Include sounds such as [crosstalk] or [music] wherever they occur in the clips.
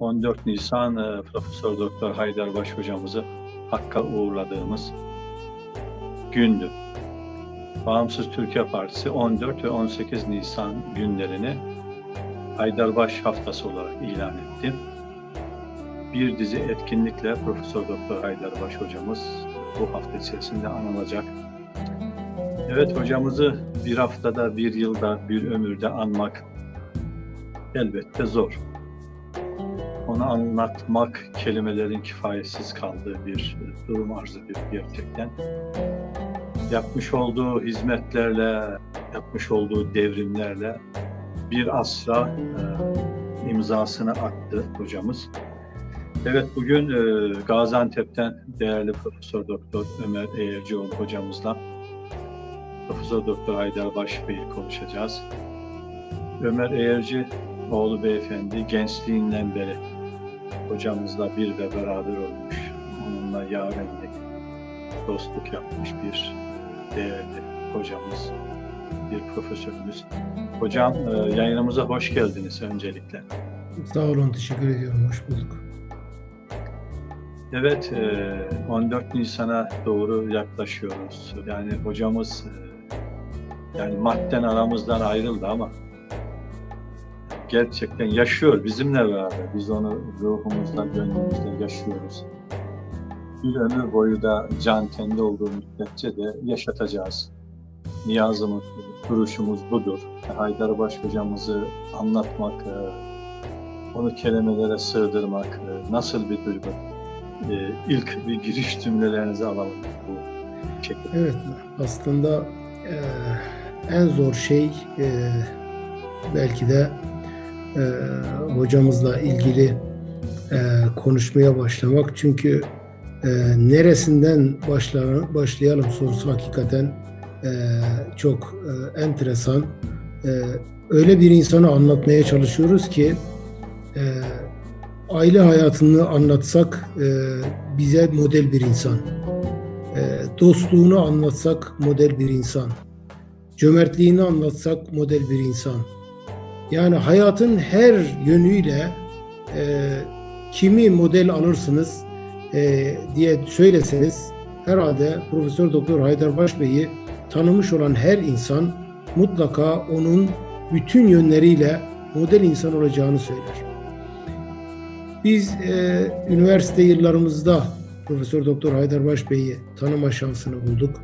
14 Nisan e, Profesör Doktor Haydarbaş hocamızı Hakk'a uğurladığımız gündü. Bağımsız Türkiye Partisi 14 ve 18 Nisan günlerini Haydarbaş Haftası olarak ilan etti. Bir dizi etkinlikle Profesör Doktor Haydarbaş hocamız bu hafta içerisinde anılacak. Evet hocamızı bir haftada, bir yılda, bir ömürde anmak elbette zor. Onu anlatmak kelimelerin kifayetsiz kaldığı bir durum arz ediyor gerçekten. Yapmış olduğu hizmetlerle, yapmış olduğu devrimlerle bir asra e, imzasını attı hocamız. Evet bugün e, Gaziantep'ten değerli Profesör Doktor Ömer Eğercioğlu hocamızla Profesör Doktor Haydar Baş Bey'i konuşacağız. Ömer Eğerci oğlu beyefendi gençliğinden beri hocamızla bir ve beraber olmuş. Onunla yarenlik, dostluk yapmış bir değerli hocamız, bir profesörümüz. Hocam e, yayınımıza hoş geldiniz öncelikle. Sağ olun, teşekkür ediyorum. Hoş bulduk. Evet, 14 Nisan'a doğru yaklaşıyoruz. Yani hocamız yani madden aramızdan ayrıldı ama gerçekten yaşıyor bizimle beraber. Biz onu ruhumuzda, gönlümüzde yaşıyoruz. Bir ömür boyu da can kendi olduğu müddetçe de yaşatacağız. Niyazımız, duruşumuz budur. Haydarbaş hocamızı anlatmak, onu kelimelere sığdırmak nasıl bir duygu? İlk bir giriş cümlelerinizi alalım. Evet, aslında e, en zor şey e, belki de e, hocamızla ilgili e, konuşmaya başlamak. Çünkü e, neresinden başla, başlayalım sorusu hakikaten e, çok e, enteresan. E, öyle bir insanı anlatmaya çalışıyoruz ki e, aile hayatını anlatsak e, bize model bir insan. E, dostluğunu anlatsak model bir insan. Cömertliğini anlatsak model bir insan yani hayatın her yönüyle e, kimi model alırsınız e, diye söyleseniz herhalde Profesör Doktor Haydar Baş Bey'i tanımış olan her insan mutlaka onun bütün yönleriyle model insan olacağını söyler. Biz e, üniversite yıllarımızda Profesör Doktor Haydar Baş Bey'i tanıma şansını bulduk.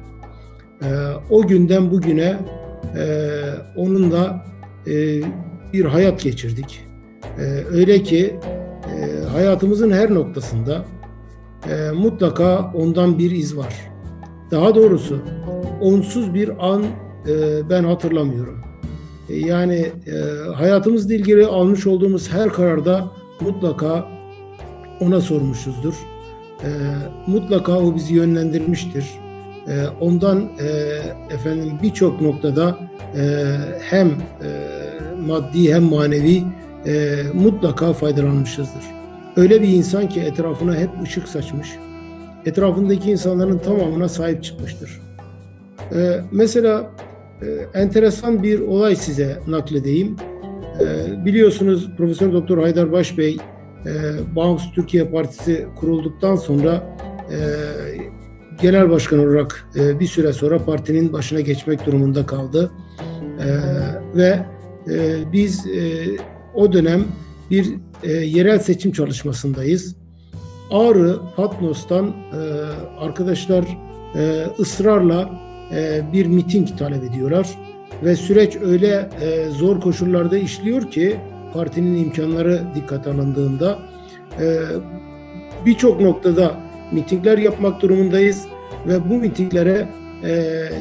E, o günden bugüne e, onunla e, bir hayat geçirdik. E, öyle ki e, hayatımızın her noktasında e, mutlaka ondan bir iz var. Daha doğrusu onsuz bir an e, ben hatırlamıyorum. E, yani e, hayatımızla ilgili almış olduğumuz her kararda mutlaka ona sormuşuzdur. E, mutlaka o bizi yönlendirmiştir. E, ondan e, efendim birçok noktada e, hem e, maddi hem manevi e, mutlaka faydalanmışızdır. Öyle bir insan ki etrafına hep ışık saçmış. Etrafındaki insanların tamamına sahip çıkmıştır. E, mesela e, enteresan bir olay size nakledeyim. E, biliyorsunuz Profesör Doktor Haydar Baş Bey e, Bağımsız Türkiye Partisi kurulduktan sonra e, genel başkan olarak e, bir süre sonra partinin başına geçmek durumunda kaldı. E, ve e, biz e, o dönem bir e, yerel seçim çalışmasındayız. Ağrı, Patnos'tan e, arkadaşlar e, ısrarla e, bir miting talep ediyorlar. Ve süreç öyle e, zor koşullarda işliyor ki partinin imkanları dikkat alındığında e, birçok noktada mitingler yapmak durumundayız ve bu mitinglere e,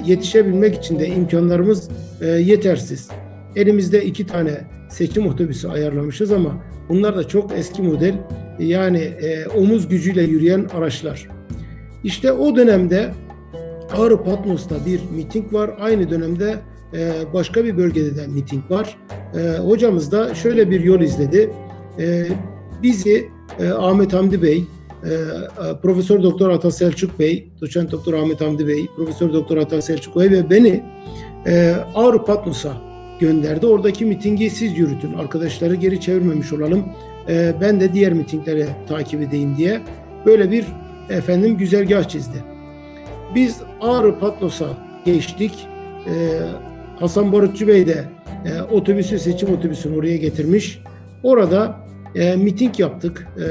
yetişebilmek için de imkanlarımız e, yetersiz. Elimizde iki tane seçim otobüsü ayarlamışız ama bunlar da çok eski model yani e, omuz gücüyle yürüyen araçlar. İşte o dönemde Ağrı Patmos'ta bir miting var. Aynı dönemde e, başka bir bölgede de miting var. E, hocamız da şöyle bir yol izledi. E, bizi e, Ahmet Hamdi Bey, e, Profesör Doktor Ata Selçuk Bey, Doçent Doktor Ahmet Hamdi Bey, Profesör Doktor Ata Selçuk Bey ve beni e, Ağrı Patmos'a gönderdi. Oradaki mitingi siz yürütün. Arkadaşları geri çevirmemiş olalım. E, ben de diğer mitingleri takip edeyim diye böyle bir efendim güzergah çizdi. Biz Ağrı Patnos'a geçtik. E, Hasan Barutçu Bey de e, otobüsü seçim otobüsünü oraya getirmiş. Orada e, miting yaptık. E,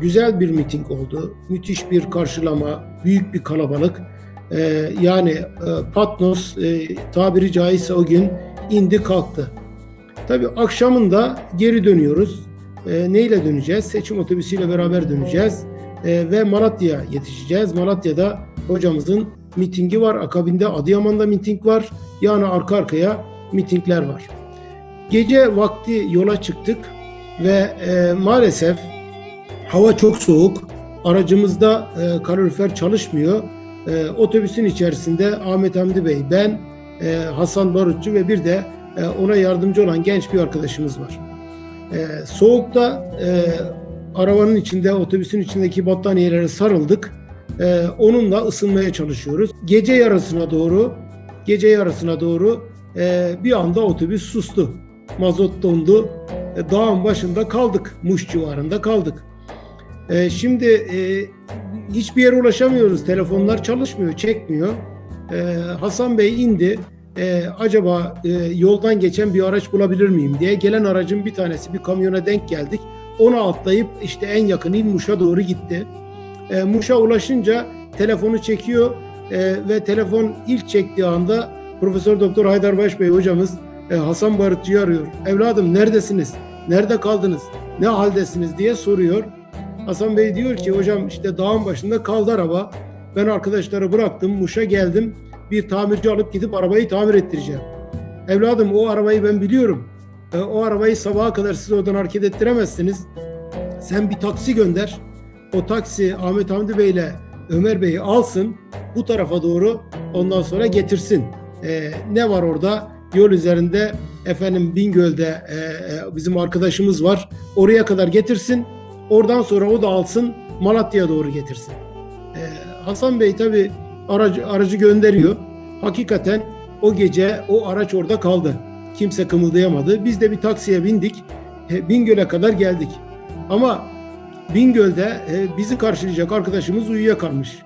güzel bir miting oldu. Müthiş bir karşılama, büyük bir kalabalık. E, yani e, Patnos e, tabiri caizse o gün indi kalktı. Tabii akşamında geri dönüyoruz. E, neyle döneceğiz? Seçim otobüsüyle beraber döneceğiz. E, ve Malatya'ya yetişeceğiz. Malatya'da hocamızın mitingi var. Akabinde Adıyaman'da miting var. Yani arka arkaya mitingler var. Gece vakti yola çıktık ve e, maalesef hava çok soğuk. Aracımızda e, kalorifer çalışmıyor. E, otobüsün içerisinde Ahmet Hamdi Bey, ben, e, Hasan Barutçu ve bir de e, ona yardımcı olan genç bir arkadaşımız var. E, soğukta e, arabanın içinde, otobüsün içindeki battaniyelere sarıldık. E, onunla ısınmaya çalışıyoruz. Gece yarısına doğru, gece yarısına doğru e, bir anda otobüs sustu. Mazot dondu. E, dağın başında kaldık. Muş civarında kaldık. E, şimdi e, hiçbir yere ulaşamıyoruz. Telefonlar çalışmıyor, çekmiyor. E, Hasan Bey indi. E, acaba e, yoldan geçen bir araç bulabilir miyim diye. Gelen aracın bir tanesi bir kamyona denk geldik. Ona atlayıp işte en yakın il Muş'a doğru gitti. E, Muş'a ulaşınca telefonu çekiyor e, ve telefon ilk çektiği anda Profesör Doktor Haydar Baş Bey hocamız e, Hasan Barutçu'yu arıyor. Evladım neredesiniz? Nerede kaldınız? Ne haldesiniz diye soruyor. Hasan Bey diyor ki hocam işte dağın başında kaldı araba. Ben arkadaşları bıraktım, Muş'a geldim. Bir tamirci alıp gidip arabayı tamir ettireceğim. Evladım o arabayı ben biliyorum. E, o arabayı sabaha kadar siz oradan hareket ettiremezsiniz. Sen bir taksi gönder. O taksi Ahmet Hamdi Bey ile Ömer Bey'i alsın. Bu tarafa doğru ondan sonra getirsin. E, ne var orada? Yol üzerinde efendim Bingöl'de e, e, bizim arkadaşımız var. Oraya kadar getirsin. Oradan sonra o da alsın Malatya'ya doğru getirsin. E, Hasan Bey tabi aracı, aracı gönderiyor. Hakikaten o gece o araç orada kaldı. Kimse kımıldayamadı. Biz de bir taksiye bindik. E, Bingöl'e kadar geldik. Ama Bingöl'de e, bizi karşılayacak arkadaşımız uyuyakalmış.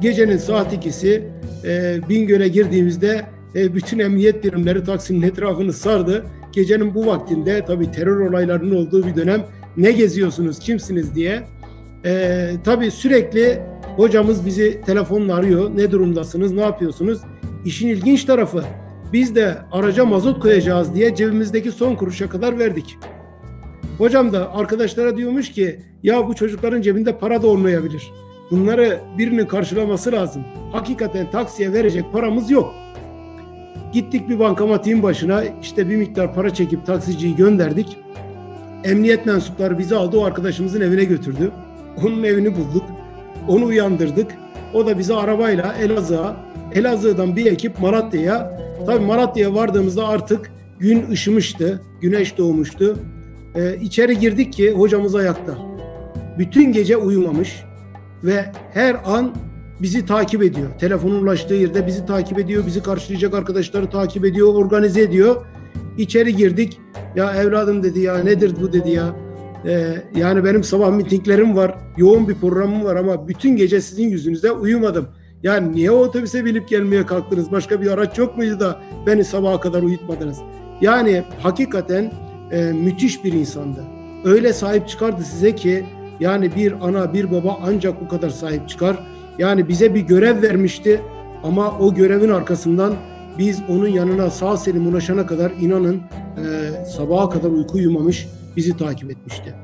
Gecenin saat ikisi e, Bingöl'e girdiğimizde bütün emniyet birimleri Taksim'in etrafını sardı. Gecenin bu vaktinde tabii terör olaylarının olduğu bir dönem ne geziyorsunuz, kimsiniz diye. Tabii sürekli hocamız bizi telefonla arıyor. Ne durumdasınız, ne yapıyorsunuz? İşin ilginç tarafı biz de araca mazot koyacağız diye cebimizdeki son kuruşa kadar verdik. Hocam da arkadaşlara diyormuş ki ya bu çocukların cebinde para da olmayabilir. Bunları birinin karşılaması lazım. Hakikaten taksiye verecek paramız yok. Gittik bir bankamatiğin başına işte bir miktar para çekip taksiciyi gönderdik. Emniyet mensupları bizi aldı o arkadaşımızın evine götürdü. Onun evini bulduk. Onu uyandırdık. O da bizi arabayla Elazığ'a, Elazığ'dan bir ekip Malatya'ya. Tabii Malatya'ya vardığımızda artık gün ışımıştı, güneş doğmuştu. Ee, içeri girdik ki hocamız ayakta. Bütün gece uyumamış ve her an bizi takip ediyor. Telefonun ulaştığı yerde bizi takip ediyor, bizi karşılayacak arkadaşları takip ediyor, organize ediyor. İçeri girdik. Ya evladım dedi ya nedir bu dedi ya. Ee, yani benim sabah mitinglerim var, yoğun bir programım var ama bütün gece sizin yüzünüzde uyumadım. Yani niye otobüse binip gelmeye kalktınız? Başka bir araç yok muydu da beni sabaha kadar uyutmadınız? Yani hakikaten e, müthiş bir insandı. Öyle sahip çıkardı size ki yani bir ana bir baba ancak bu kadar sahip çıkar. Yani bize bir görev vermişti ama o görevin arkasından biz onun yanına sağ selim ulaşana kadar inanın e, sabaha kadar uyku uyumamış bizi takip etmişti.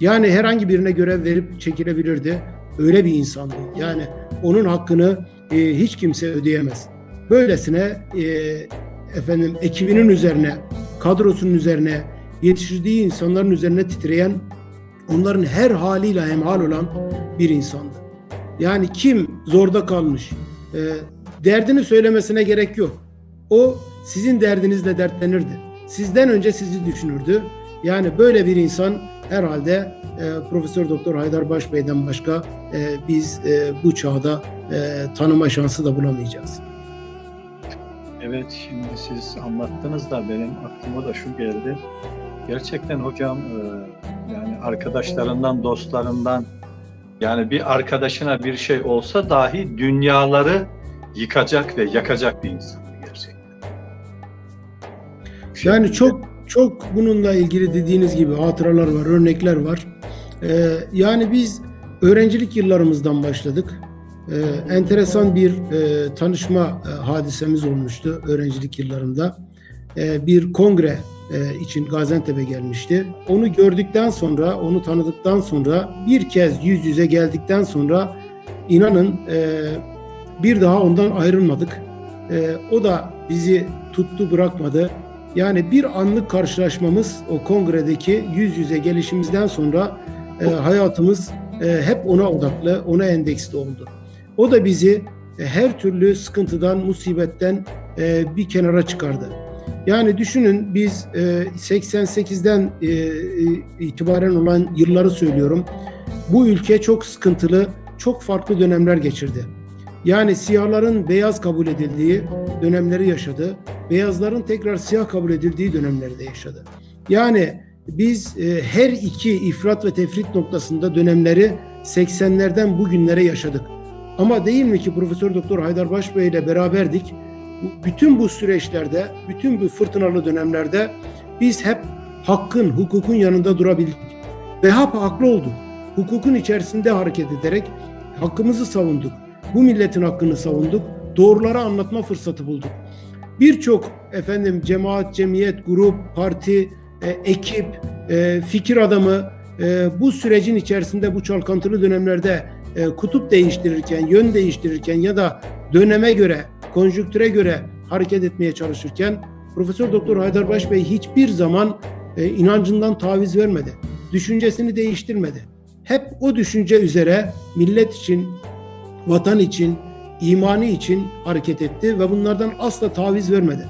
Yani herhangi birine görev verip çekilebilirdi. Öyle bir insandı. Yani onun hakkını e, hiç kimse ödeyemez. Böylesine e, efendim ekibinin üzerine, kadrosunun üzerine, yetiştirdiği insanların üzerine titreyen, onların her haliyle hemhal olan bir insandı. Yani kim zorda kalmış, e, derdini söylemesine gerek yok. O sizin derdinizle dertlenirdi. Sizden önce sizi düşünürdü. Yani böyle bir insan herhalde e, Profesör Doktor Haydar Başbey'den başka e, biz e, bu çağda e, tanıma şansı da bulamayacağız. Evet, şimdi siz anlattınız da benim aklıma da şu geldi. Gerçekten hocam e, yani arkadaşlarından, dostlarından yani bir arkadaşına bir şey olsa dahi dünyaları yıkacak ve yakacak bir insan gerçekten. Yani çok çok bununla ilgili dediğiniz gibi hatıralar var, örnekler var. Ee, yani biz öğrencilik yıllarımızdan başladık. Ee, enteresan bir e, tanışma e, hadisemiz olmuştu öğrencilik yıllarımda. Ee, bir kongre e, için Gaziantep'e gelmişti. Onu gördükten sonra, onu tanıdıktan sonra bir kez yüz yüze geldikten sonra inanın e, bir daha ondan ayrılmadık. E, o da bizi tuttu bırakmadı. Yani bir anlık karşılaşmamız o kongredeki yüz yüze gelişimizden sonra e, hayatımız e, hep ona odaklı, ona endeksli oldu. O da bizi e, her türlü sıkıntıdan, musibetten e, bir kenara çıkardı. Yani düşünün biz e, 88'den e, e, itibaren olan yılları söylüyorum. Bu ülke çok sıkıntılı, çok farklı dönemler geçirdi. Yani siyahların beyaz kabul edildiği dönemleri yaşadı. Beyazların tekrar siyah kabul edildiği dönemleri de yaşadı. Yani biz e, her iki ifrat ve tefrit noktasında dönemleri 80'lerden bugünlere yaşadık. Ama değil mi ki Profesör Doktor Haydar Başbey ile beraberdik. Bütün bu süreçlerde, bütün bu fırtınalı dönemlerde biz hep hakkın, hukukun yanında durabildik. Ve hep haklı olduk. Hukukun içerisinde hareket ederek hakkımızı savunduk. Bu milletin hakkını savunduk. Doğruları anlatma fırsatı bulduk. Birçok efendim cemaat, cemiyet, grup, parti, e, ekip, e, fikir adamı e, bu sürecin içerisinde bu çalkantılı dönemlerde e, kutup değiştirirken, yön değiştirirken ya da döneme göre, konjüktüre göre hareket etmeye çalışırken Profesör Doktor Haydar Baş Bey hiçbir zaman e, inancından taviz vermedi. Düşüncesini değiştirmedi. Hep o düşünce üzere millet için, vatan için, imanı için hareket etti ve bunlardan asla taviz vermedi.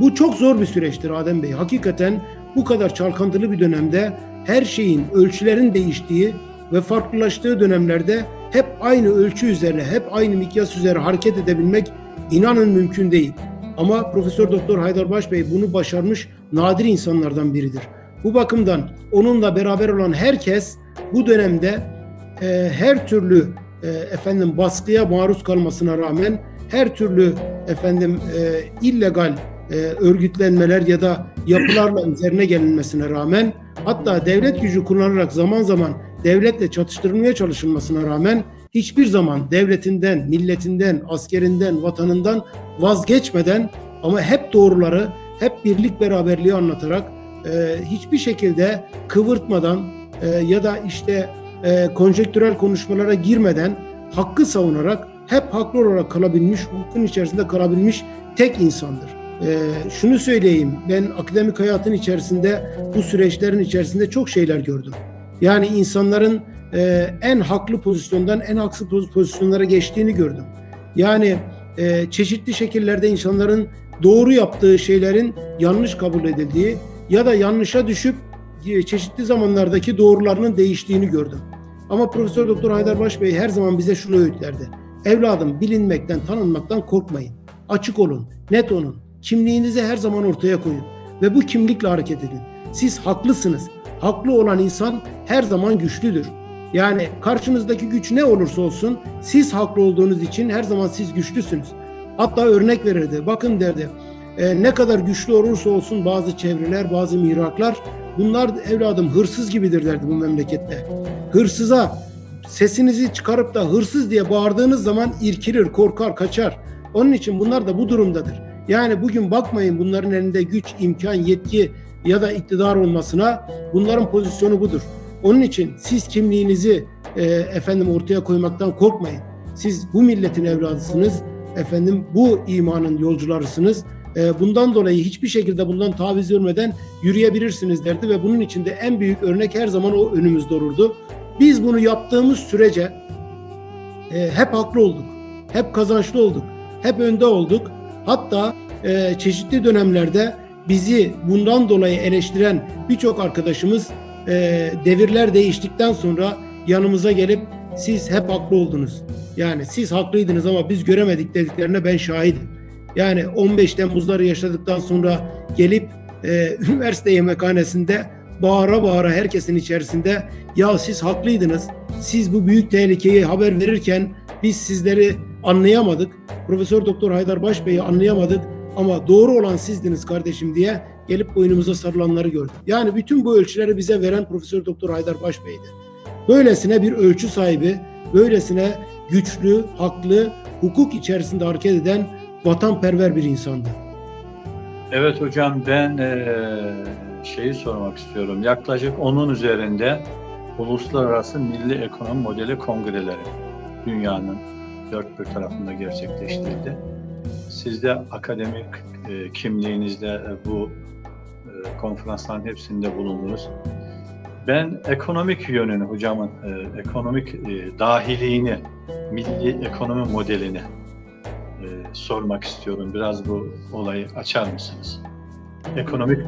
Bu çok zor bir süreçtir Adem Bey. Hakikaten bu kadar çalkantılı bir dönemde her şeyin, ölçülerin değiştiği ve farklılaştığı dönemlerde hep aynı ölçü üzerine, hep aynı mikyas üzere hareket edebilmek inanın mümkün değil. Ama Profesör Doktor Haydar Baş Bey bunu başarmış nadir insanlardan biridir. Bu bakımdan onunla beraber olan herkes bu dönemde e, her türlü e, efendim baskıya maruz kalmasına rağmen her türlü efendim e, illegal e, örgütlenmeler ya da yapılarla [laughs] üzerine gelinmesine rağmen hatta devlet gücü kullanarak zaman zaman devletle çatıştırılmaya çalışılmasına rağmen hiçbir zaman devletinden, milletinden, askerinden, vatanından vazgeçmeden ama hep doğruları, hep birlik beraberliği anlatarak e, hiçbir şekilde kıvırtmadan e, ya da işte e, konjektürel konuşmalara girmeden hakkı savunarak hep haklı olarak kalabilmiş, hukukun içerisinde kalabilmiş tek insandır. E, şunu söyleyeyim, ben akademik hayatın içerisinde bu süreçlerin içerisinde çok şeyler gördüm. Yani insanların e, en haklı pozisyondan en haksız poz- pozisyonlara geçtiğini gördüm. Yani e, çeşitli şekillerde insanların doğru yaptığı şeylerin yanlış kabul edildiği ya da yanlışa düşüp çeşitli zamanlardaki doğrularının değiştiğini gördüm. Ama Profesör Doktor Haydar Baş Bey her zaman bize şunu öğütlerdi. Evladım bilinmekten, tanınmaktan korkmayın. Açık olun, net olun. Kimliğinizi her zaman ortaya koyun ve bu kimlikle hareket edin. Siz haklısınız. Haklı olan insan her zaman güçlüdür. Yani karşınızdaki güç ne olursa olsun siz haklı olduğunuz için her zaman siz güçlüsünüz. Hatta örnek verirdi. Bakın derdi. "e, ne kadar güçlü olursa olsun bazı çevreler, bazı mihraklar bunlar evladım hırsız gibidir derdi bu memlekette. Hırsıza sesinizi çıkarıp da hırsız diye bağırdığınız zaman irkilir, korkar, kaçar. Onun için bunlar da bu durumdadır. Yani bugün bakmayın bunların elinde güç, imkan, yetki ya da iktidar olmasına bunların pozisyonu budur. Onun için siz kimliğinizi e, efendim ortaya koymaktan korkmayın. Siz bu milletin evladısınız. Efendim bu imanın yolcularısınız. E, bundan dolayı hiçbir şekilde bundan taviz vermeden yürüyebilirsiniz derdi ve bunun içinde en büyük örnek her zaman o önümüzde olurdu. Biz bunu yaptığımız sürece e, hep haklı olduk. Hep kazançlı olduk. Hep önde olduk. Hatta e, çeşitli dönemlerde bizi bundan dolayı eleştiren birçok arkadaşımız e, devirler değiştikten sonra yanımıza gelip siz hep haklı oldunuz. Yani siz haklıydınız ama biz göremedik dediklerine ben şahidim. Yani 15 Temmuzları yaşadıktan sonra gelip e, [laughs] üniversite yemekhanesinde bağıra bağıra herkesin içerisinde ya siz haklıydınız. Siz bu büyük tehlikeyi haber verirken biz sizleri anlayamadık. Profesör Doktor Haydar Baş Bey'i anlayamadık ama doğru olan sizdiniz kardeşim diye gelip boynumuza sarılanları gördük. Yani bütün bu ölçüleri bize veren Profesör Doktor Haydar Baş Bey'di. Böylesine bir ölçü sahibi, böylesine güçlü, haklı, hukuk içerisinde hareket eden vatanperver bir insandı. Evet hocam ben eee, şeyi sormak istiyorum. Yaklaşık onun üzerinde uluslararası milli ekonomi modeli kongreleri dünyanın dört bir tarafında gerçekleştirildi. Siz de akademik e, kimliğinizle e, bu e, konferansların hepsinde bulundunuz. Ben ekonomik yönünü hocamın, e, ekonomik e, dahiliğini, milli ekonomi modelini e, sormak istiyorum. Biraz bu olayı açar mısınız? Ekonomik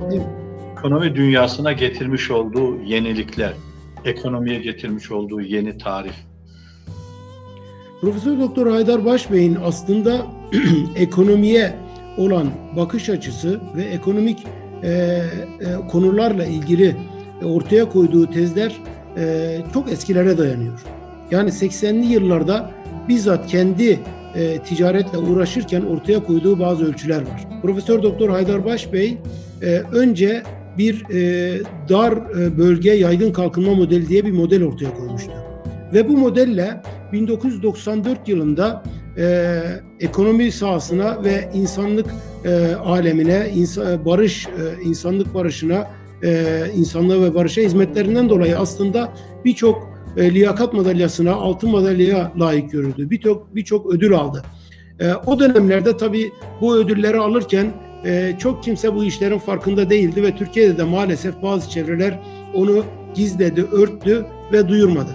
ekonomi dünyasına getirmiş olduğu yenilikler, ekonomiye getirmiş olduğu yeni tarif. Profesör Doktor Haydar Baş Bey'in aslında [clears throat] ekonomiye olan bakış açısı ve ekonomik e, e, konularla ilgili ortaya koyduğu tezler e, çok eskilere dayanıyor. Yani 80'li yıllarda bizzat kendi e, ticaretle uğraşırken ortaya koyduğu bazı ölçüler var. Profesör Doktor Haydar Baş Bey e, önce bir e, dar e, bölge yaygın kalkınma modeli diye bir model ortaya koymuştu. Ve bu modelle 1994 yılında e, ekonomi sahasına ve insanlık e, alemine, insan, barış, e, insanlık barışına, e, insanlığa ve barışa hizmetlerinden dolayı aslında birçok e, liyakat madalyasına, altın madalyaya layık görüldü. Birçok birçok ödül aldı. E, o dönemlerde tabii bu ödülleri alırken e, çok kimse bu işlerin farkında değildi ve Türkiye'de de maalesef bazı çevreler onu gizledi, örttü ve duyurmadı.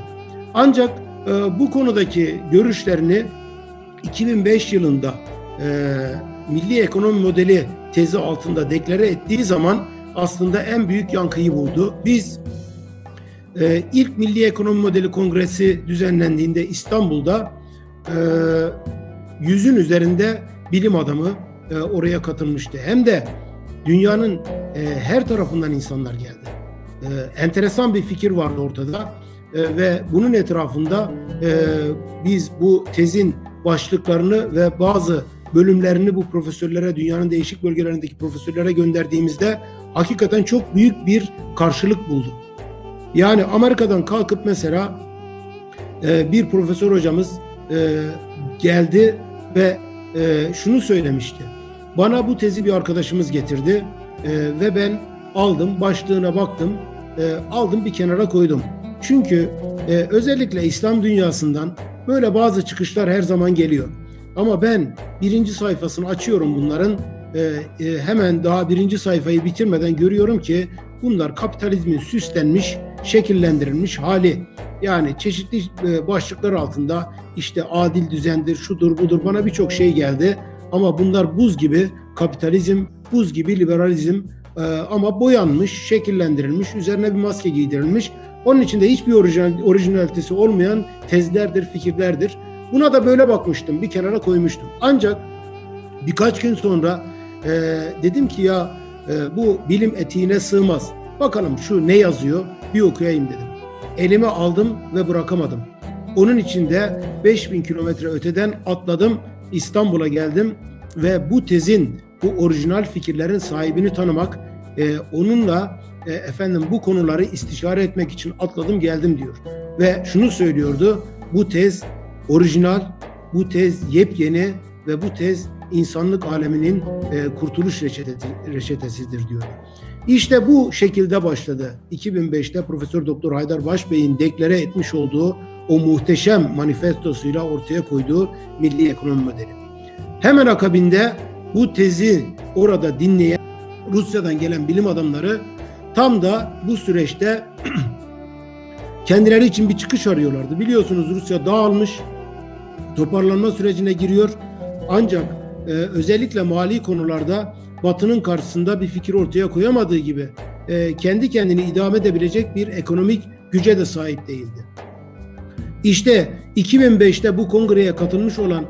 Ancak e, bu konudaki görüşlerini 2005 yılında e, Milli Ekonomi Modeli tezi altında deklare ettiği zaman aslında en büyük yankıyı buldu. Biz e, ilk Milli Ekonomi Modeli Kongresi düzenlendiğinde İstanbul'da e, yüzün üzerinde bilim adamı e, oraya katılmıştı. Hem de dünyanın e, her tarafından insanlar geldi. E, enteresan bir fikir vardı ortada ve bunun etrafında biz bu tezin başlıklarını ve bazı bölümlerini bu profesörlere, dünyanın değişik bölgelerindeki profesörlere gönderdiğimizde hakikaten çok büyük bir karşılık buldu. Yani Amerika'dan kalkıp mesela e, bir profesör hocamız e, geldi ve e, şunu söylemişti. Bana bu tezi bir arkadaşımız getirdi e, ve ben aldım, başlığına baktım, e, aldım bir kenara koydum. Çünkü e, özellikle İslam dünyasından böyle bazı çıkışlar her zaman geliyor. Ama ben birinci sayfasını açıyorum bunların, e, e, hemen daha birinci sayfayı bitirmeden görüyorum ki bunlar kapitalizmin süslenmiş, şekillendirilmiş hali. Yani çeşitli e, başlıklar altında işte adil düzendir, şudur budur bana birçok şey geldi. Ama bunlar buz gibi kapitalizm, buz gibi liberalizm e, ama boyanmış, şekillendirilmiş, üzerine bir maske giydirilmiş. Onun içinde hiçbir orijinal, orijinalitesi olmayan tezlerdir, fikirlerdir. Buna da böyle bakmıştım, bir kenara koymuştum. Ancak birkaç gün sonra e, dedim ki ya e, bu bilim etiğine sığmaz. Bakalım şu ne yazıyor bir okuyayım dedim. Elime aldım ve bırakamadım. Onun içinde 5000 kilometre öteden atladım İstanbul'a geldim ve bu tezin bu orijinal fikirlerin sahibini tanımak, e, onunla e, efendim bu konuları istişare etmek için atladım geldim diyor. Ve şunu söylüyordu, bu tez orijinal, bu tez yepyeni ve bu tez insanlık aleminin e, kurtuluş reçetesi, reçetesidir diyor. İşte bu şekilde başladı. 2005'te Profesör Doktor Haydar Başbey'in deklare etmiş olduğu o muhteşem manifestosuyla ortaya koyduğu milli ekonomi modeli. Hemen akabinde bu tezi orada dinleyen Rusya'dan gelen bilim adamları tam da bu süreçte [clears throat] kendileri için bir çıkış arıyorlardı. Biliyorsunuz Rusya dağılmış, toparlanma sürecine giriyor. Ancak e, özellikle mali konularda Batı'nın karşısında bir fikir ortaya koyamadığı gibi e, kendi kendini idame edebilecek bir ekonomik güce de sahip değildi. İşte 2005'te bu kongreye katılmış olan e,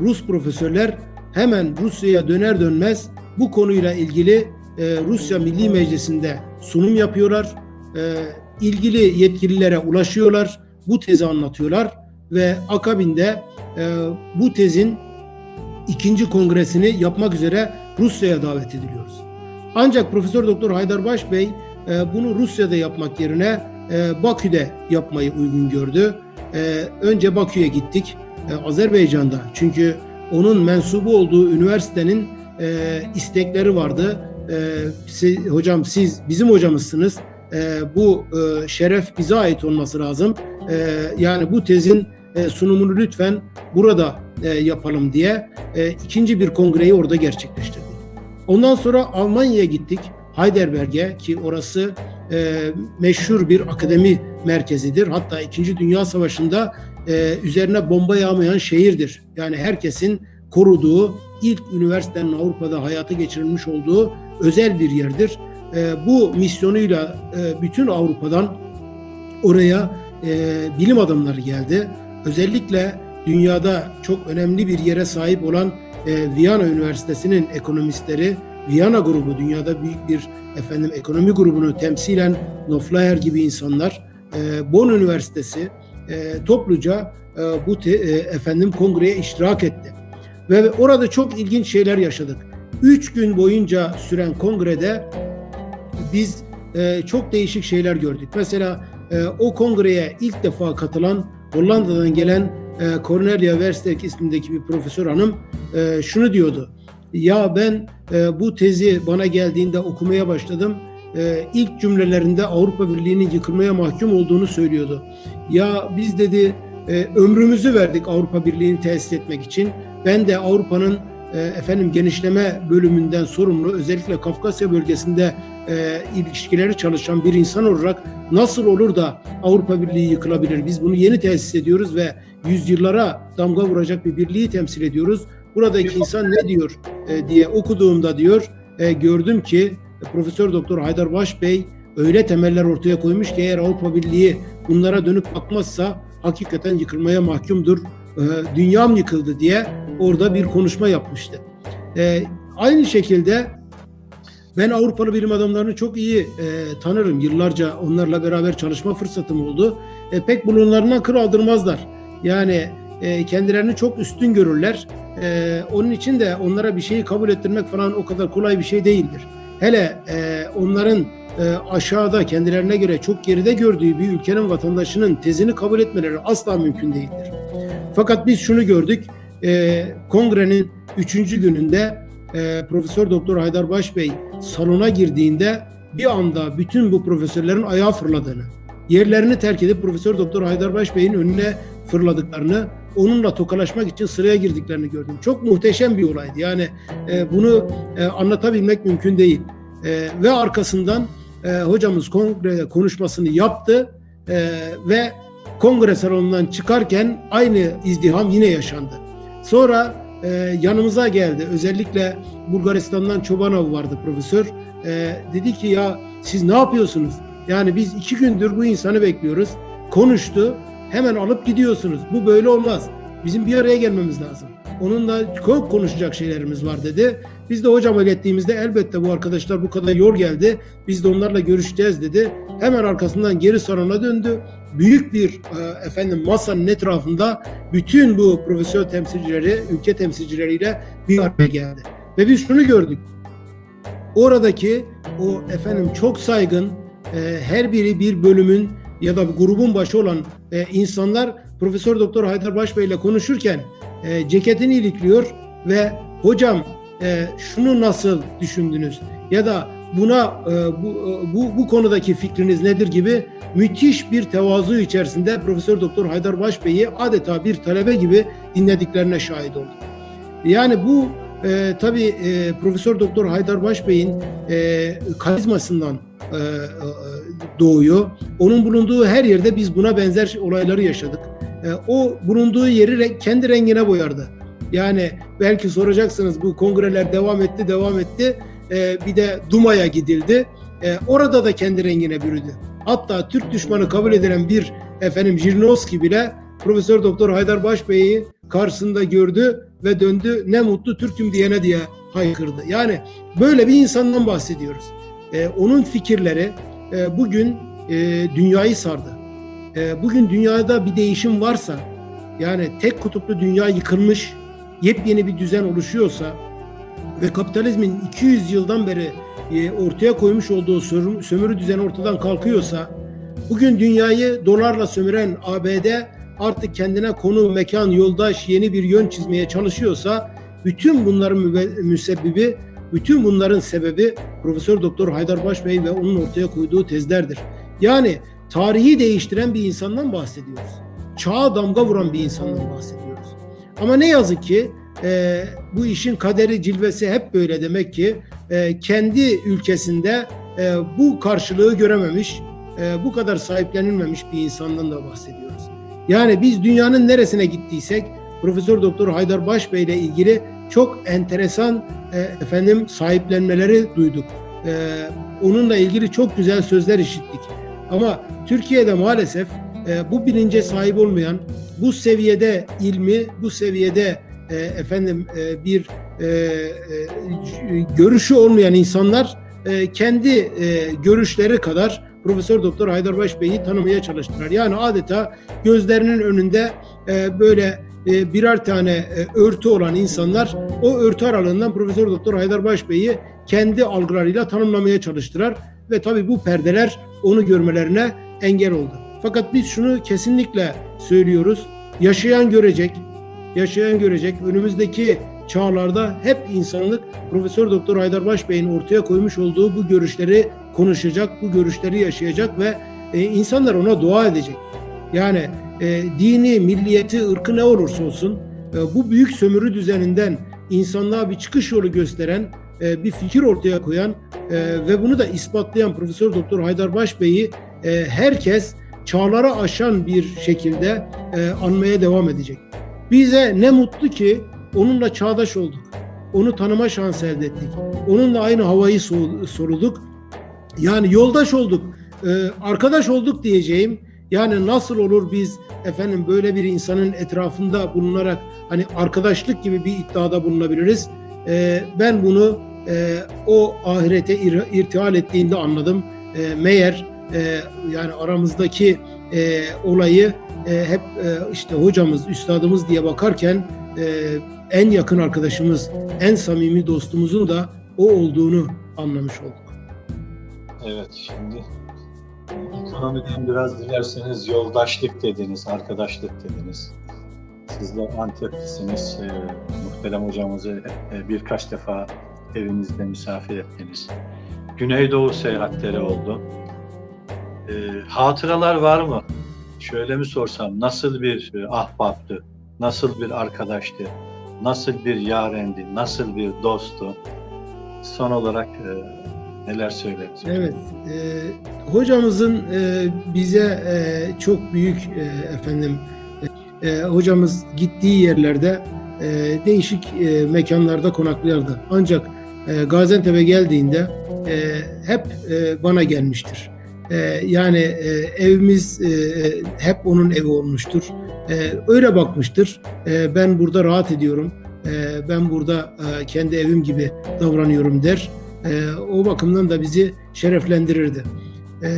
Rus profesörler hemen Rusya'ya döner dönmez bu konuyla ilgili e, Rusya Milli Meclisi'nde sunum yapıyorlar. E, ilgili yetkililere ulaşıyorlar. Bu tezi anlatıyorlar ve akabinde e, bu tezin ikinci kongresini yapmak üzere Rusya'ya davet ediliyoruz. Ancak Profesör Doktor Haydar Baş Bey e, bunu Rusya'da yapmak yerine e, Bakü'de yapmayı uygun gördü. E, önce Bakü'ye gittik. Azerbaycan'da çünkü onun mensubu olduğu üniversitenin istekleri vardı. Siz, hocam siz bizim hocamızsınız. Bu şeref bize ait olması lazım. Yani bu tezin sunumunu lütfen burada yapalım diye ikinci bir kongreyi orada gerçekleştirdik. Ondan sonra Almanya'ya gittik. Heidelberg'e ki orası e, meşhur bir akademi merkezidir. Hatta İkinci Dünya Savaşı'nda e, üzerine bomba yağmayan şehirdir. Yani herkesin koruduğu ilk üniversitenin Avrupa'da hayata geçirilmiş olduğu özel bir yerdir. E, bu misyonuyla e, bütün Avrupa'dan oraya e, bilim adamları geldi. Özellikle dünyada çok önemli bir yere sahip olan e, Viyana Üniversitesi'nin ekonomistleri, Viyana grubu dünyada büyük bir efendim ekonomi grubunu temsilen Noflayer gibi insanlar, e, Bonn Üniversitesi e, topluca e, bu te, e, efendim kongreye iştirak etti. Ve orada çok ilginç şeyler yaşadık. Üç gün boyunca süren kongrede biz e, çok değişik şeyler gördük. Mesela e, o kongreye ilk defa katılan Hollanda'dan gelen e, Cornelia Verstek ismindeki bir profesör hanım e, şunu diyordu. Ya ben e, bu tezi bana geldiğinde okumaya başladım. E, ilk cümlelerinde Avrupa Birliği'nin yıkılmaya mahkum olduğunu söylüyordu. Ya biz dedi e, ömrümüzü verdik Avrupa Birliği'ni tesis etmek için. Ben de Avrupa'nın efendim genişleme bölümünden sorumlu özellikle Kafkasya bölgesinde e, ilişkileri çalışan bir insan olarak nasıl olur da Avrupa Birliği yıkılabilir? Biz bunu yeni tesis ediyoruz ve yüzyıllara damga vuracak bir birliği temsil ediyoruz. Buradaki insan ne diyor e, diye okuduğumda diyor e, gördüm ki Profesör Doktor Haydar Baş Bey öyle temeller ortaya koymuş ki eğer Avrupa Birliği bunlara dönüp bakmazsa hakikaten yıkılmaya mahkumdur. E, dünyam yıkıldı diye orada bir konuşma yapmıştı. E, aynı şekilde ben Avrupalı bilim adamlarını çok iyi e, tanırım. Yıllarca onlarla beraber çalışma fırsatım oldu. E, pek bulunlarından kır aldırmazlar. Yani e, kendilerini çok üstün görürler. E, onun için de onlara bir şeyi kabul ettirmek falan o kadar kolay bir şey değildir. Hele e, onların e, aşağıda kendilerine göre çok geride gördüğü bir ülkenin vatandaşının tezini kabul etmeleri asla mümkün değildir. Fakat biz şunu gördük. E, kongrenin üçüncü gününde e, Profesör Doktor Haydar Baş Bey salona girdiğinde bir anda bütün bu profesörlerin ayağa fırladığını, yerlerini terk edip Profesör Doktor Haydar Baş Bey'in önüne fırladıklarını, onunla tokalaşmak için sıraya girdiklerini gördüm. Çok muhteşem bir olaydı. Yani e, bunu e, anlatabilmek mümkün değil. E, ve arkasından e, hocamız kongre konuşmasını yaptı e, ve kongre salonundan çıkarken aynı izdiham yine yaşandı. Sonra e, yanımıza geldi. Özellikle Bulgaristan'dan Çobanov vardı profesör. E, dedi ki ya siz ne yapıyorsunuz? Yani biz iki gündür bu insanı bekliyoruz. Konuştu. Hemen alıp gidiyorsunuz. Bu böyle olmaz. Bizim bir araya gelmemiz lazım. Onunla çok konuşacak şeylerimiz var dedi. Biz de hocam ilettiğimizde elbette bu arkadaşlar bu kadar yol geldi. Biz de onlarla görüşeceğiz dedi. Hemen arkasından geri salona döndü. Büyük bir e, efendim masanın etrafında bütün bu profesör temsilcileri, ülke temsilcileriyle bir araya geldi. Ve biz şunu gördük. Oradaki o efendim çok saygın e, her biri bir bölümün ya da grubun başı olan e, insanlar Profesör Doktor Haydar Başbey ile konuşurken e, ceketini ilikliyor ve hocam e, şunu nasıl düşündünüz ya da buna bu, bu bu konudaki fikriniz nedir gibi müthiş bir tevazu içerisinde Profesör Doktor Haydar Başbey'i adeta bir talebe gibi dinlediklerine şahit olduk. Yani bu e, tabii e, Profesör Doktor Haydar Başbey'in e, karizmasından doğuyor. Onun bulunduğu her yerde biz buna benzer olayları yaşadık. E, o bulunduğu yeri kendi rengine boyardı. Yani belki soracaksınız bu kongreler devam etti, devam etti. E, bir de Duma'ya gidildi. E, orada da kendi rengine bürüdü. Hatta Türk düşmanı kabul edilen bir efendim Jirnovski bile Profesör Doktor Haydar Başbey'i karşısında gördü ve döndü ne mutlu Türk'üm diyene diye haykırdı. Yani böyle bir insandan bahsediyoruz. E, onun fikirleri e, bugün e, dünyayı sardı. E, bugün dünyada bir değişim varsa yani tek kutuplu dünya yıkılmış, yepyeni bir düzen oluşuyorsa ve kapitalizmin 200 yıldan beri e, ortaya koymuş olduğu sömürü, sömürü düzeni ortadan kalkıyorsa bugün dünyayı dolarla sömüren ABD artık kendine konu, mekan, yoldaş, yeni bir yön çizmeye çalışıyorsa bütün bunların müsebbibi, bütün bunların sebebi Profesör Doktor Haydar Başbey ve onun ortaya koyduğu tezlerdir. Yani tarihi değiştiren bir insandan bahsediyoruz. Çağa damga vuran bir insandan bahsediyoruz. Ama ne yazık ki e, bu işin kaderi cilvesi hep böyle demek ki e, kendi ülkesinde e, bu karşılığı görememiş, e, bu kadar sahiplenilmemiş bir insandan da bahsediyoruz. Yani biz dünyanın neresine gittiysek Profesör Doktor Haydar Başbey ile ilgili çok enteresan e, efendim sahiplenmeleri duyduk. E, onunla ilgili çok güzel sözler işittik. Ama Türkiye'de maalesef e, bu bilince sahip olmayan, bu seviyede ilmi, bu seviyede e, efendim e, bir e, e, görüşü olmayan insanlar e, kendi e, görüşleri kadar Profesör Doktor Haydarbaş Bey'i tanımaya çalıştılar. Yani adeta gözlerinin önünde e, böyle e, birer tane e, örtü olan insanlar o örtü aralığından Profesör Doktor Haydarbaş Bey'i kendi algılarıyla tanımlamaya çalıştılar ve tabii bu perdeler onu görmelerine engel oldu. Fakat biz şunu kesinlikle söylüyoruz. Yaşayan görecek, yaşayan görecek. Önümüzdeki çağlarda hep insanlık Profesör Doktor Haydar Başbey'in ortaya koymuş olduğu bu görüşleri konuşacak, bu görüşleri yaşayacak ve e, insanlar ona dua edecek. Yani e, dini, milliyeti, ırkı ne olursa olsun e, bu büyük sömürü düzeninden insanlığa bir çıkış yolu gösteren, e, bir fikir ortaya koyan e, ve bunu da ispatlayan Profesör Doktor Haydar Başbey'i e, herkes çağlara aşan bir şekilde e, anmaya devam edecek. Bize ne mutlu ki onunla çağdaş olduk. Onu tanıma şansı elde ettik. Onunla aynı havayı soluduk. Yani yoldaş olduk, e, arkadaş olduk diyeceğim. Yani nasıl olur biz efendim böyle bir insanın etrafında bulunarak hani arkadaşlık gibi bir iddiada bulunabiliriz. E, ben bunu e, o ahirete ir, irtihal ettiğinde anladım. E, meğer e, yani aramızdaki e, olayı e, hep e, işte hocamız, üstadımız diye bakarken e, en yakın arkadaşımız, en samimi dostumuzun da o olduğunu anlamış olduk. Evet, şimdi ekonomiden biraz dilerseniz yoldaşlık dediniz, arkadaşlık dediniz. Sizler Antep'lisiniz, e, muhterem hocamızı e, birkaç defa evinizde misafir ettiniz. Güneydoğu seyahatleri oldu. E, hatıralar var mı? Şöyle mi sorsam, nasıl bir e, ahbaptı, nasıl bir arkadaştı, nasıl bir yarendi, nasıl bir dosttu? Son olarak e, neler söyleriz? Evet, e, hocamızın e, bize e, çok büyük e, efendim, e, e hocamız gittiği yerlerde e, değişik e, mekanlarda konaklardı. Ancak e, Gaziantep'e geldiğinde e, hep e, bana gelmiştir. E, yani e, evimiz e, hep onun evi olmuştur. E, öyle bakmıştır. E, ben burada rahat ediyorum. E, ben burada e, kendi evim gibi davranıyorum der. E, o bakımdan da bizi şereflendirirdi. E,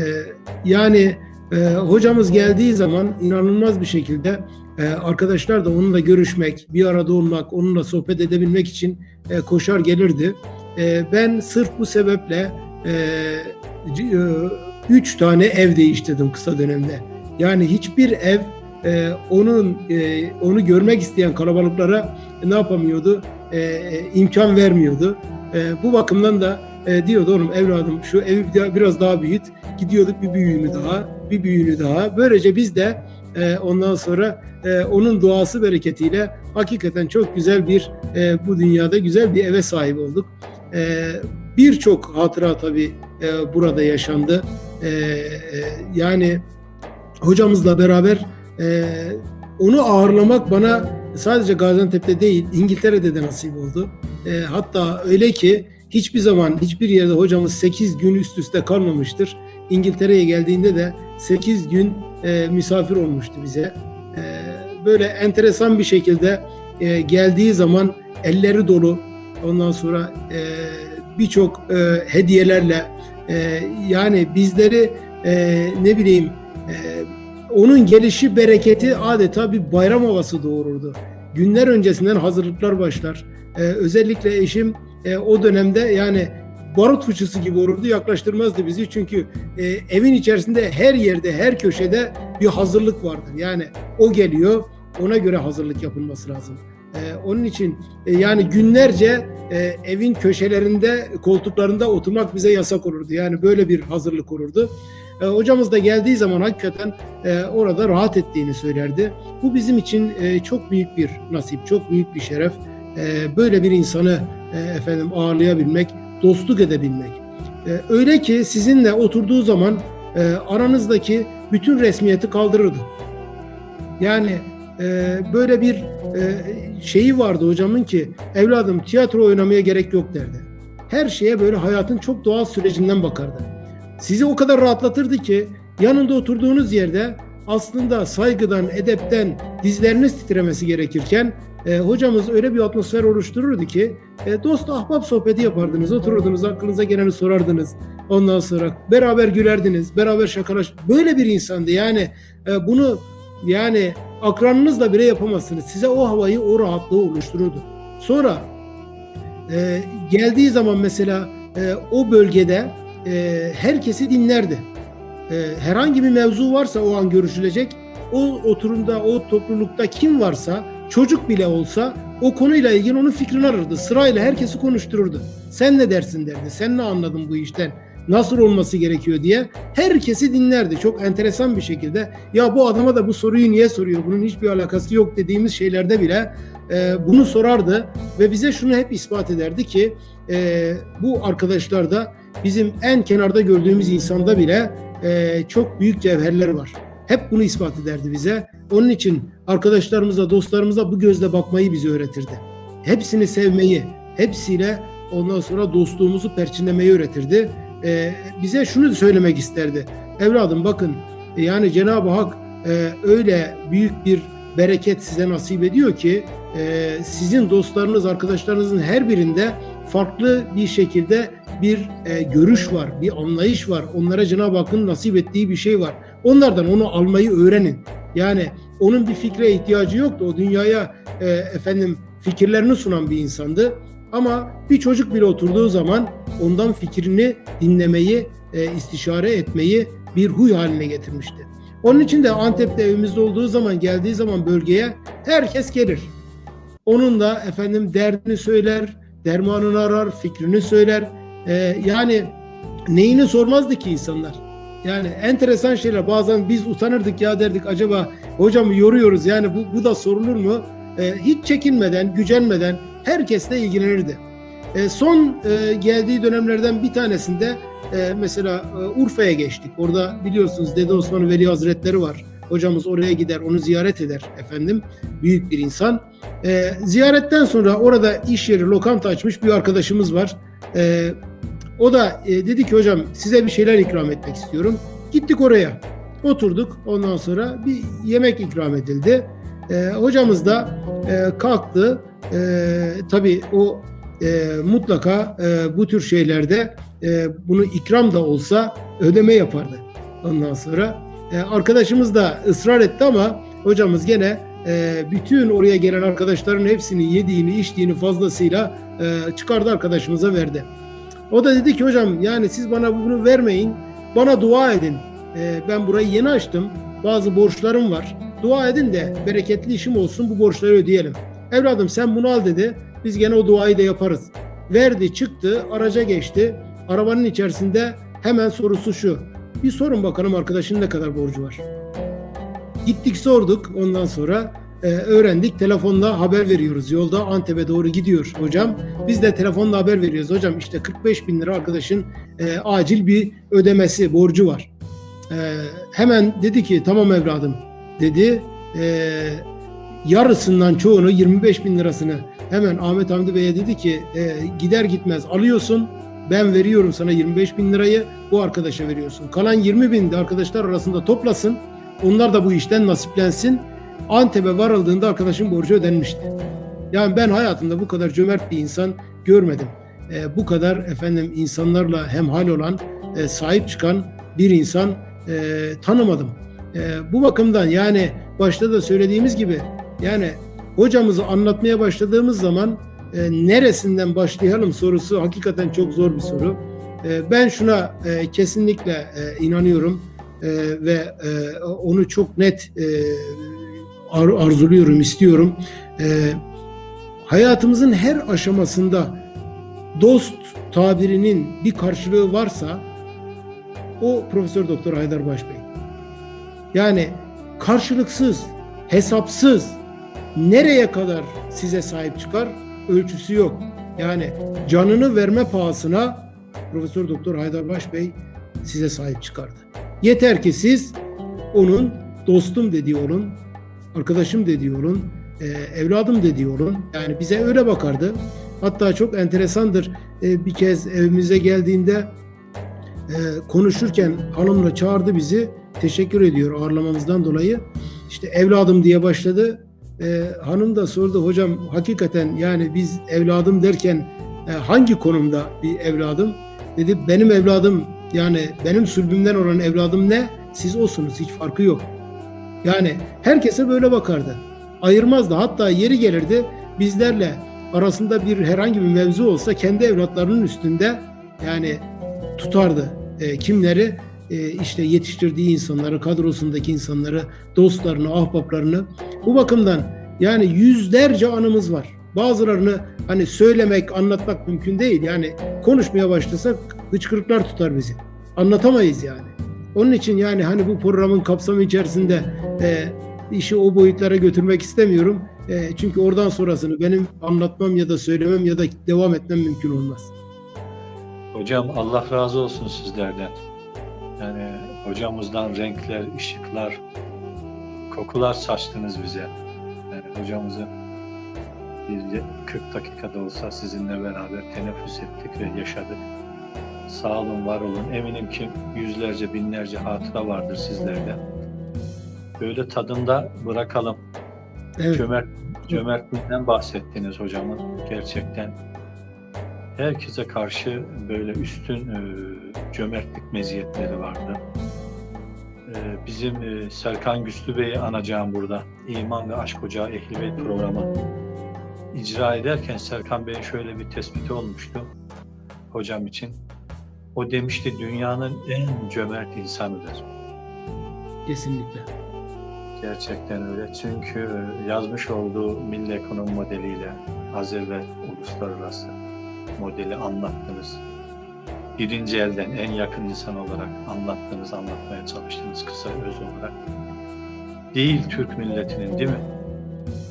yani e, hocamız geldiği zaman inanılmaz bir şekilde e, arkadaşlar da onunla görüşmek, bir arada olmak, onunla sohbet edebilmek için e, koşar gelirdi. E, ben sırf bu sebeple e, e, üç tane ev değiştirdim kısa dönemde. Yani hiçbir ev e, onun e, onu görmek isteyen kalabalıklara ne yapamıyordu? E, imkan vermiyordu. E, bu bakımdan da e, diyordu oğlum evladım şu evi biraz daha büyüt. Gidiyorduk bir büyüğünü daha, bir büyüğünü daha. Böylece biz de e, ondan sonra e, onun duası bereketiyle hakikaten çok güzel bir e, bu dünyada güzel bir eve sahip olduk. E, Birçok hatıra tabii e, burada yaşandı. E, e, yani hocamızla beraber e, onu ağırlamak bana sadece Gaziantep'te değil İngiltere'de de nasip oldu. E, hatta öyle ki hiçbir zaman hiçbir yerde hocamız 8 gün üst üste kalmamıştır. İngiltere'ye geldiğinde de 8 gün e, misafir olmuştu bize. E, böyle enteresan bir şekilde e, geldiği zaman elleri dolu ondan sonra e, birçok e, hediyelerle e, yani bizleri e, ne bileyim e, onun gelişi bereketi adeta bir bayram havası doğururdu. Günler öncesinden hazırlıklar başlar. E, özellikle eşim e, o dönemde yani barut fıçısı gibi olurdu yaklaştırmazdı bizi çünkü e, evin içerisinde her yerde her köşede bir hazırlık vardır. Yani o geliyor ona göre hazırlık yapılması lazım. E, onun için e, yani günlerce e, evin köşelerinde koltuklarında oturmak bize yasak olurdu. Yani böyle bir hazırlık olurdu. E, hocamız da geldiği zaman hakikaten e, orada rahat ettiğini söylerdi. Bu bizim için e, çok büyük bir nasip, çok büyük bir şeref. E, böyle bir insanı e, efendim ağırlayabilmek, dostluk edebilmek. E, öyle ki sizinle oturduğu zaman e, aranızdaki bütün resmiyeti kaldırırdı. Yani e, böyle bir e, şeyi vardı hocamın ki evladım tiyatro oynamaya gerek yok derdi. Her şeye böyle hayatın çok doğal sürecinden bakardı. Sizi o kadar rahatlatırdı ki yanında oturduğunuz yerde aslında saygıdan, edepten dizleriniz titremesi gerekirken e, hocamız öyle bir atmosfer oluştururdu ki e, dost ahbap sohbeti yapardınız, otururdunuz, aklınıza geleni sorardınız. Ondan sonra beraber gülerdiniz, beraber şakalaş. Böyle bir insandı yani e, bunu yani akranınızla bile yapamazsınız. Size o havayı, o rahatlığı oluştururdu. Sonra e, geldiği zaman mesela e, o bölgede e, herkesi dinlerdi. E, herhangi bir mevzu varsa o an görüşülecek, o oturumda, o toplulukta kim varsa, çocuk bile olsa o konuyla ilgili onun fikrini arardı. Sırayla herkesi konuştururdu. Sen ne dersin derdi, sen ne anladın bu işten, nasıl olması gerekiyor diye herkesi dinlerdi. Çok enteresan bir şekilde ya bu adama da bu soruyu niye soruyor, bunun hiçbir alakası yok dediğimiz şeylerde bile e, bunu sorardı ve bize şunu hep ispat ederdi ki e, bu arkadaşlarda bizim en kenarda gördüğümüz insanda bile e, çok büyük cevherler var. Hep bunu ispat ederdi bize. Onun için arkadaşlarımıza, dostlarımıza bu gözle bakmayı bize öğretirdi. Hepsini sevmeyi, hepsiyle ondan sonra dostluğumuzu perçinlemeyi öğretirdi. E, bize şunu söylemek isterdi. Evladım bakın yani Cenab-ı Hak e, öyle büyük bir bereket size nasip ediyor ki e, sizin dostlarınız, arkadaşlarınızın her birinde farklı bir şekilde bir e, görüş var, bir anlayış var. Onlara Cenab-ı Hakk'ın nasip ettiği bir şey var. Onlardan onu almayı öğrenin. Yani onun bir fikre ihtiyacı yoktu. O dünyaya e, efendim fikirlerini sunan bir insandı. Ama bir çocuk bile oturduğu zaman ondan fikrini dinlemeyi, e, istişare etmeyi bir huy haline getirmişti. Onun için de Antep'te evimizde olduğu zaman, geldiği zaman bölgeye herkes gelir. Onun da efendim derdini söyler, dermanını arar, fikrini söyler. Ee, yani neyini sormazdı ki insanlar. Yani enteresan şeyler. Bazen biz utanırdık ya derdik acaba hocam yoruyoruz yani bu, bu da sorulur mu? Ee, hiç çekinmeden, gücenmeden herkesle ilgilenirdi. Ee, son e, geldiği dönemlerden bir tanesinde e, mesela e, Urfa'ya geçtik. Orada biliyorsunuz Dede Osman Veli Hazretleri var. Hocamız oraya gider, onu ziyaret eder efendim. Büyük bir insan. E, ziyaretten sonra orada iş yeri, lokanta açmış bir arkadaşımız var. E, o da e, dedi ki hocam size bir şeyler ikram etmek istiyorum. Gittik oraya. Oturduk. Ondan sonra bir yemek ikram edildi. E, hocamız da e, kalktı. E, tabii o e, mutlaka e, bu tür şeylerde e, bunu ikram da olsa ödeme yapardı. Ondan sonra e, arkadaşımız da ısrar etti ama hocamız gene e, bütün oraya gelen arkadaşların hepsini yediğini, içtiğini fazlasıyla e, çıkardı arkadaşımıza verdi. O da dedi ki hocam yani siz bana bunu vermeyin, bana dua edin. Ben burayı yeni açtım, bazı borçlarım var. Dua edin de bereketli işim olsun bu borçları ödeyelim. Evladım sen bunu al dedi. Biz gene o duayı da yaparız. Verdi çıktı araca geçti. Arabanın içerisinde hemen sorusu şu. Bir sorun bakalım arkadaşın ne kadar borcu var. Gittik sorduk ondan sonra e, öğrendik. Telefonla haber veriyoruz. Yolda Antep'e doğru gidiyor hocam. Biz de telefonla haber veriyoruz. Hocam işte 45 bin lira arkadaşın e, acil bir ödemesi, borcu var. E, hemen dedi ki tamam evladım dedi. E, yarısından çoğunu 25 bin lirasını hemen Ahmet Hamdi Bey'e dedi ki e, gider gitmez alıyorsun ben veriyorum sana 25 bin lirayı bu arkadaşa veriyorsun. Kalan 20 bin de arkadaşlar arasında toplasın. Onlar da bu işten nasiplensin. Antep'e varıldığında arkadaşın borcu ödenmişti. Yani ben hayatımda bu kadar cömert bir insan görmedim. E, bu kadar efendim insanlarla hemhal olan, e, sahip çıkan bir insan e, tanımadım. E, bu bakımdan yani başta da söylediğimiz gibi yani hocamızı anlatmaya başladığımız zaman e, neresinden başlayalım sorusu hakikaten çok zor bir soru. E, ben şuna e, kesinlikle e, inanıyorum e, ve onu çok net ar arzuluyorum, istiyorum. Hayatımızın her aşamasında dost tabirinin bir karşılığı varsa o Profesör Doktor Haydar Başbey. Yani karşılıksız, hesapsız nereye kadar size sahip çıkar ölçüsü yok. Yani canını verme pahasına Profesör Doktor Haydar Başbey size sahip çıkardı. Yeter ki siz onun dostum dediği olun, arkadaşım dediği olun, e, evladım dediği olun. Yani bize öyle bakardı. Hatta çok enteresandır. E, bir kez evimize geldiğinde e, konuşurken hanımla çağırdı bizi. Teşekkür ediyor ağırlamamızdan dolayı. İşte evladım diye başladı. E, hanım da sordu hocam hakikaten yani biz evladım derken e, hangi konumda bir evladım? Dedi benim evladım yani benim sülbümden olan evladım ne? Siz olsunuz hiç farkı yok. Yani herkese böyle bakardı. Ayırmazdı. Hatta yeri gelirdi bizlerle arasında bir herhangi bir mevzu olsa kendi evlatlarının üstünde yani tutardı. E, kimleri? E, işte yetiştirdiği insanları, kadrosundaki insanları, dostlarını, ahbaplarını. Bu bakımdan yani yüzlerce anımız var. Bazılarını hani söylemek, anlatmak mümkün değil. Yani konuşmaya başlasak hıçkırıklar tutar bizi. Anlatamayız yani. Onun için yani hani bu programın kapsamı içerisinde e, işi o boyutlara götürmek istemiyorum. E, çünkü oradan sonrasını benim anlatmam ya da söylemem ya da devam etmem mümkün olmaz. Hocam Allah razı olsun sizlerden. Yani hocamızdan renkler, ışıklar, kokular saçtınız bize. Yani hocamızı bir 40 dakikada olsa sizinle beraber teneffüs ettik ve yaşadık. Sağ olun, var olun. Eminim ki yüzlerce, binlerce hatıra vardır sizlerde. Böyle tadında bırakalım. Evet. Cömert, cömertliğinden bahsettiniz hocamın. Gerçekten herkese karşı böyle üstün e, cömertlik meziyetleri vardı. E, bizim e, Serkan Güslü Bey'i anacağım burada. İman ve Aşk Ocağı Ehli Beyt programı icra ederken Serkan Bey'in şöyle bir tespiti olmuştu hocam için. O demişti dünyanın en cömert insanıdır. Kesinlikle. Gerçekten öyle. Çünkü yazmış olduğu milli ekonomi modeliyle az evvel uluslararası modeli anlattınız. Birinci elden en yakın insan olarak anlattınız, anlatmaya çalıştınız kısa öz olarak. Değil Türk milletinin değil mi?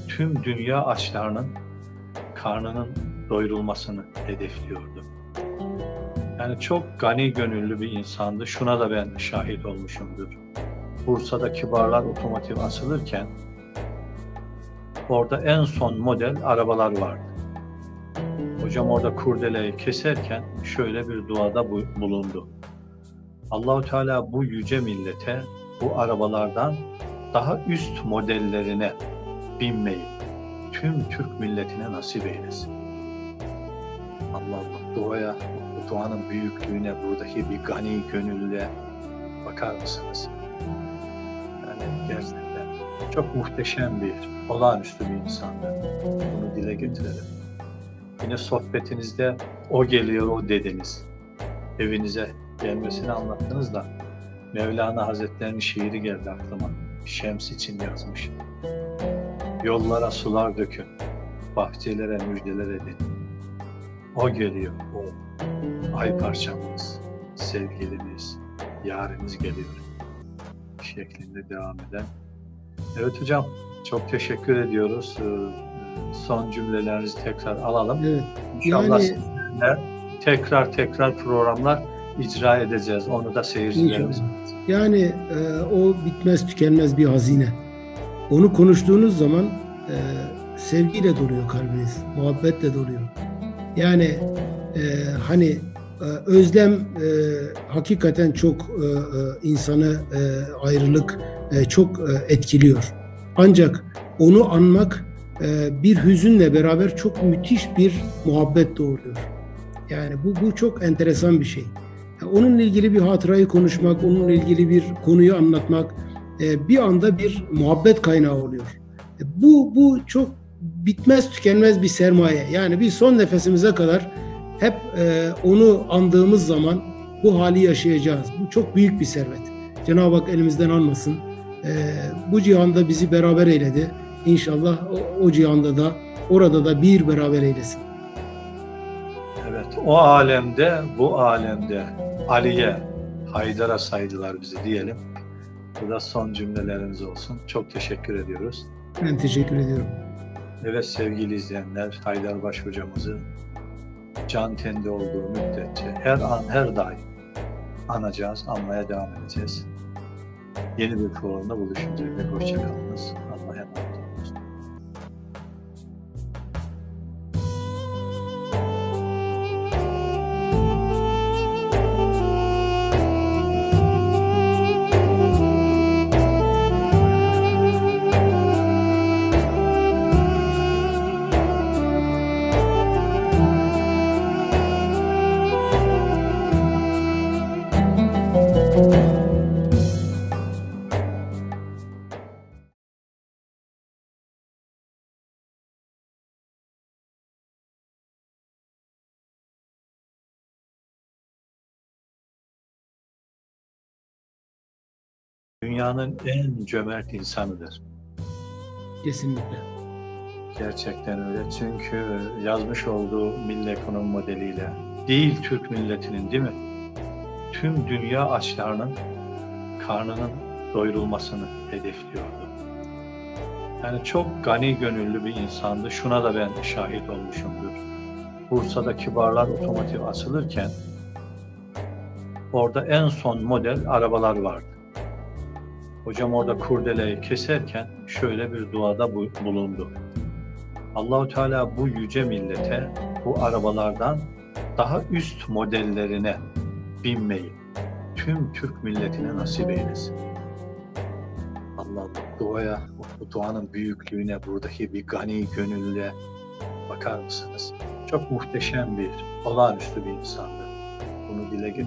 Tüm dünya açlarının karnının doyurulmasını hedefliyordu. Yani çok gani gönüllü bir insandı. Şuna da ben şahit olmuşumdur. Bursa'da kibarlar otomotiv asılırken orada en son model arabalar vardı. Hocam orada kurdeleyi keserken şöyle bir duada bulundu. Allahu Teala bu yüce millete bu arabalardan daha üst modellerine binmeyi tüm Türk milletine nasip eylesin. Allah Allah duaya, bu duanın büyüklüğüne, buradaki bir gani gönüllüye bakar mısınız? Yani gerçekten çok muhteşem bir, olağanüstü bir insandı. Bunu dile getirelim. Yine sohbetinizde o geliyor, o dediniz. Evinize gelmesini anlattınız da Mevlana Hazretleri'nin şiiri geldi aklıma. Şems için yazmış. Yollara sular dökün, bahçelere müjdeler edin. O geliyor, o ay parçamız, sevgilimiz, yarimiz geliyor şeklinde devam eden. Evet hocam, çok teşekkür ediyoruz. Son cümlelerinizi tekrar alalım. Evet. İnşallah Yani- sizinle tekrar tekrar programlar icra edeceğiz. Onu da seyircilerimiz. Yani e, o bitmez tükenmez bir hazine. Onu konuştuğunuz zaman e, sevgiyle doluyor kalbiniz, muhabbetle doluyor. Yani e, hani e, özlem e, hakikaten çok e, e, insanı e, ayrılık e, çok e, etkiliyor. Ancak onu anmak e, bir hüzünle beraber çok müthiş bir muhabbet doğuruyor. Yani bu, bu çok enteresan bir şey. Onunla ilgili bir hatırayı konuşmak, onunla ilgili bir konuyu anlatmak bir anda bir muhabbet kaynağı oluyor. E, bu, bu çok bitmez tükenmez bir sermaye. Yani biz son nefesimize kadar hep e, onu andığımız zaman bu hali yaşayacağız. Bu çok büyük bir servet. Cenab-ı Hak elimizden almasın. E, bu cihanda bizi beraber eyledi. İnşallah o, o cihanda da orada da bir beraber eylesin. Evet, o alemde, bu alemde Ali'ye, Haydar'a saydılar bizi diyelim. Bu da son cümlelerimiz olsun. Çok teşekkür ediyoruz. Ben teşekkür ediyorum. Evet sevgili izleyenler, Haydarbaş hocamızı can kendi olduğu müddetçe her an, her daim anacağız, anmaya devam edeceğiz. Yeni bir programda buluşuncaya dek hoşçakalınız. Dünyanın en cömert insanıdır. Kesinlikle. Gerçekten öyle. Çünkü yazmış olduğu milli ekonomi modeliyle değil Türk milletinin değil mi? Tüm dünya açlarının karnının doyurulmasını hedefliyordu. Yani çok gani gönüllü bir insandı. Şuna da ben şahit olmuşumdur. Bursa'da kibarlar otomotiv asılırken orada en son model arabalar vardı. Hocam orada kurdeleyi keserken şöyle bir duada bu- bulundu. Allahu Teala bu yüce millete bu arabalardan daha üst modellerine binmeyi tüm Türk milletine nasip eylesin. Allah duaya, bu duanın büyüklüğüne, buradaki bir gani gönüllüye bakar mısınız? Çok muhteşem bir, olağanüstü bir insandı. Bunu dile